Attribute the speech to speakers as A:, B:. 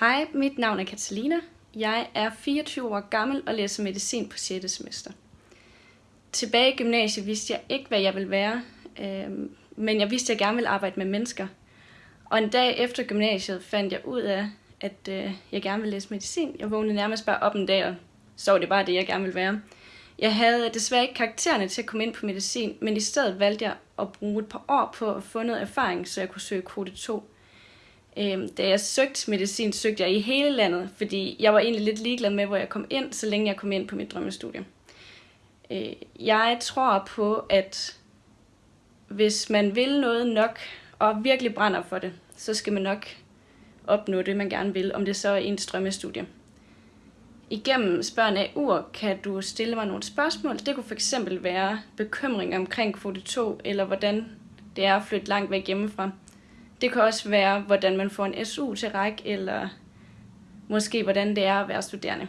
A: Hej, mit navn er Catalina. Jeg er 24 år gammel og læser medicin på 6. semester. Tilbage i gymnasiet vidste jeg ikke, hvad jeg ville være, øh, men jeg vidste, at jeg gerne ville arbejde med mennesker. Og en dag efter gymnasiet fandt jeg ud af, at øh, jeg gerne ville læse medicin. Jeg vågnede nærmest bare op en dag, og så var det bare det, jeg gerne ville være. Jeg havde desværre ikke karaktererne til at komme ind på medicin, men i stedet valgte jeg at bruge et par år på at få noget erfaring, så jeg kunne søge kvote 2. Øhm, da jeg søgte medicin, søgte jeg i hele landet, fordi jeg var egentlig lidt ligeglad med, hvor jeg kom ind, så længe jeg kom ind på mit drømmestudie. Øh, jeg tror på, at hvis man vil noget nok, og virkelig brænder for det, så skal man nok opnå det, man gerne vil, om det så er ens drømmestudie. Igennem spørgen af ur kan du stille mig nogle spørgsmål. Det kunne fx være bekymring omkring kvote 2, eller hvordan det er at flytte langt væk hjemmefra. Det kan også være, hvordan man får en SU til række, eller måske hvordan det er at være studerende.